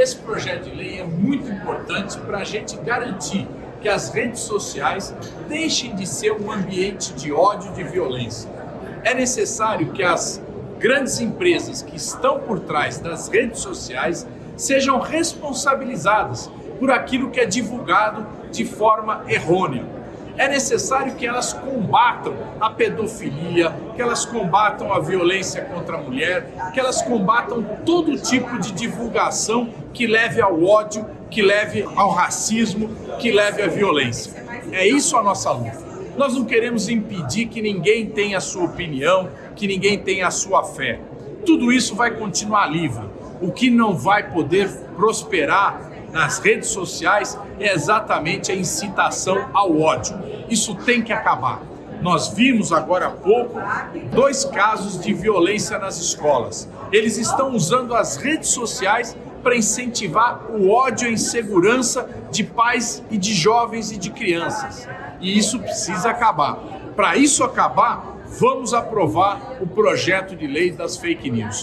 Esse projeto de lei é muito importante para a gente garantir que as redes sociais deixem de ser um ambiente de ódio e de violência. É necessário que as grandes empresas que estão por trás das redes sociais sejam responsabilizadas por aquilo que é divulgado de forma errônea. É necessário que elas combatam a pedofilia, que elas combatam a violência contra a mulher, que elas combatam todo tipo de divulgação que leve ao ódio, que leve ao racismo, que leve à violência. É isso a nossa luta. Nós não queremos impedir que ninguém tenha a sua opinião, que ninguém tenha a sua fé. Tudo isso vai continuar livre. O que não vai poder prosperar nas redes sociais é exatamente a incitação ao ódio. Isso tem que acabar. Nós vimos agora há pouco dois casos de violência nas escolas. Eles estão usando as redes sociais para incentivar o ódio e a insegurança de pais e de jovens e de crianças. E isso precisa acabar. Para isso acabar, vamos aprovar o projeto de lei das fake news.